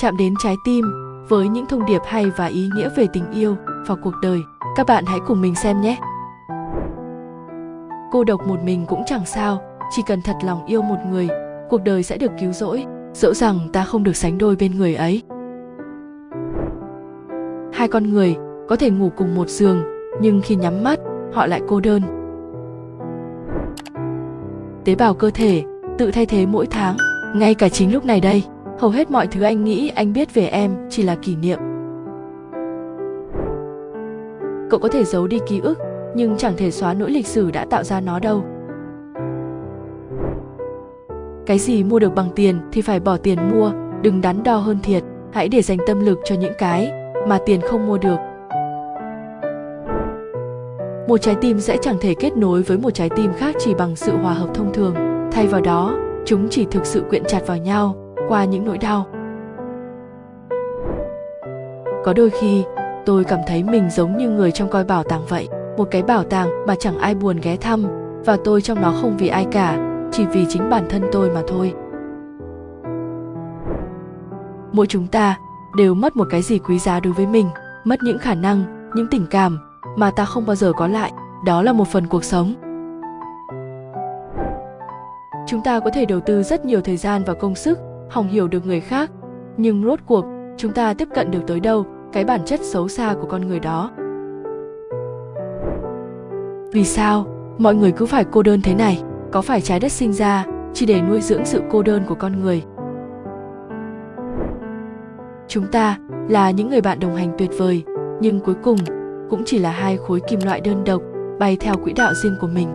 chạm đến trái tim với những thông điệp hay và ý nghĩa về tình yêu và cuộc đời. Các bạn hãy cùng mình xem nhé. Cô độc một mình cũng chẳng sao, chỉ cần thật lòng yêu một người, cuộc đời sẽ được cứu rỗi, dẫu rằng ta không được sánh đôi bên người ấy. Hai con người có thể ngủ cùng một giường, nhưng khi nhắm mắt, họ lại cô đơn. Tế bào cơ thể tự thay thế mỗi tháng, ngay cả chính lúc này đây, hầu hết mọi thứ anh nghĩ anh biết về em chỉ là kỷ niệm. Cậu có thể giấu đi ký ức, nhưng chẳng thể xóa nỗi lịch sử đã tạo ra nó đâu. Cái gì mua được bằng tiền thì phải bỏ tiền mua, đừng đắn đo hơn thiệt, hãy để dành tâm lực cho những cái mà tiền không mua được một trái tim sẽ chẳng thể kết nối với một trái tim khác chỉ bằng sự hòa hợp thông thường thay vào đó chúng chỉ thực sự quyện chặt vào nhau qua những nỗi đau. Có đôi khi, tôi cảm thấy mình giống như người trong coi bảo tàng vậy, một cái bảo tàng mà chẳng ai buồn ghé thăm, và tôi trong nó không vì ai cả, chỉ vì chính bản thân tôi mà thôi. Mỗi chúng ta đều mất một cái gì quý giá đối với mình, mất những khả năng, những tình cảm mà ta không bao giờ có lại, đó là một phần cuộc sống. Chúng ta có thể đầu tư rất nhiều thời gian và công sức hòng hiểu được người khác. Nhưng rốt cuộc, chúng ta tiếp cận được tới đâu? Cái bản chất xấu xa của con người đó. Vì sao? Mọi người cứ phải cô đơn thế này. Có phải trái đất sinh ra chỉ để nuôi dưỡng sự cô đơn của con người? Chúng ta là những người bạn đồng hành tuyệt vời, nhưng cuối cùng cũng chỉ là hai khối kim loại đơn độc bay theo quỹ đạo riêng của mình.